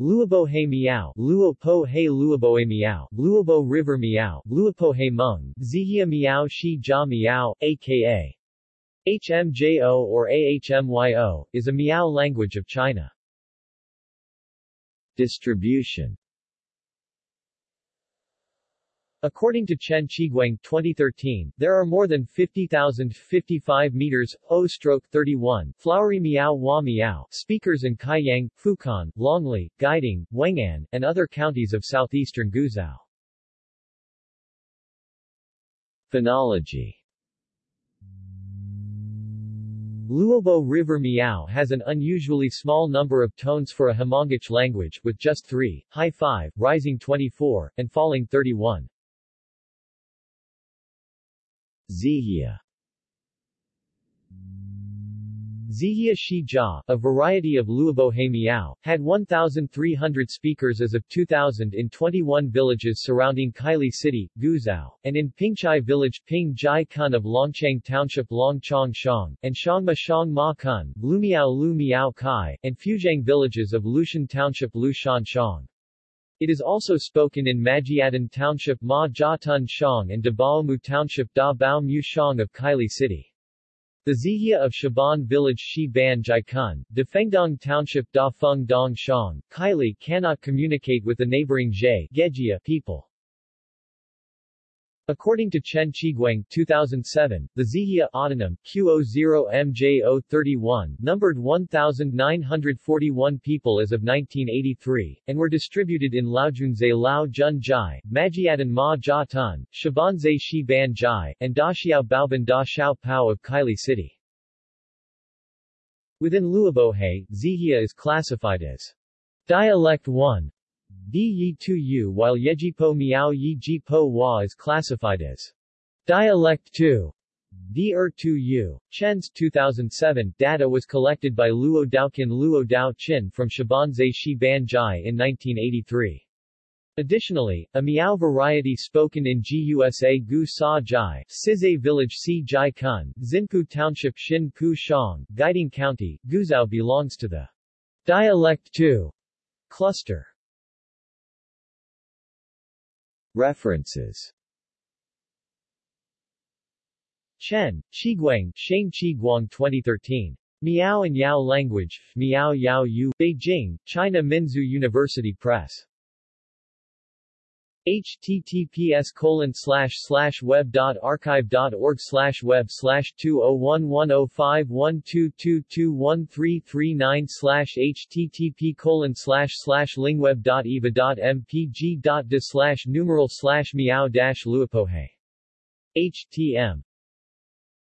Luobohe Miao, He Luoboe Miao, Luobo River Miao, Luopohe Meng, Zihia Miao Shi Jia Miao, aka HMJO or AHMYO, is a Miao language of China. Distribution According to Chen Qiguang 2013, there are more than 50,055 meters O-31 flowery Miao Hua Miao speakers in Kaiyang, Fukan, Longli, Guiding, Wengan, and other counties of southeastern Guizhou. Phonology Luobo River Miao has an unusually small number of tones for a Hmongic language, with just 3, high 5, rising 24, and falling 31. Zihia Zihia Shi Jia, a variety of Luobohe Miao, had 1,300 speakers as of 2000 in 21 villages surrounding Kaili City, Guizhou, and in Pingchai Village Ping Jai Kun of Longchang Township Longchang Shang, and Shangma Shang Ma Kun, Lumiao Lu Miao Kai, and Fuzhang villages of Lushan Township Lushan Shang. It is also spoken in Majiadan Township Ma Jia Shang and Dabaomu Township Da Bao Mu Shang of Kaili City. The Zihia of Shaban Village Shi Ban Defengdong Township Da Feng Dong Shang, Kaili cannot communicate with the neighboring Zhe people. According to Chen Qiguang 2007, the Zihia autonym Q00MJ031 numbered 1,941 people as of 1983, and were distributed in Laojunze Lao Jun Jai, Majiadan Ma Jia Tun, Shabanze Shi Ban Jai, and Daxiao Baoban Da Xiao Pao of Kaili City. Within Luobohe, Zihia is classified as Dialect 1, Di Yi Tu while Yejipo Miao Yi Ji Po Wa is classified as Dialect 2. Di Er Tu Yu. Chen's 2007 data was collected by Luo Daoqin Luo Dao Qin from Shabanze Shi Ban Jai in 1983. Additionally, a Miao variety spoken in GUSA Gu Sa Jai, Sizay Village Si Jai Kun, Xinpu Township Xin Pu Shang, Guiding County, Guizhou belongs to the Dialect 2 cluster. References Chen, Qiguang, Shane Qiguang 2013. Miao and Yao Language, Miao Yao Yu, Beijing, China Minzu University Press. Https colon slash slash web dot archive dot org slash web slash two oh one one oh five one two two two one three three nine slash http colon slash slash lingweb dot eva dot mpg dot de slash numeral slash meow dash htm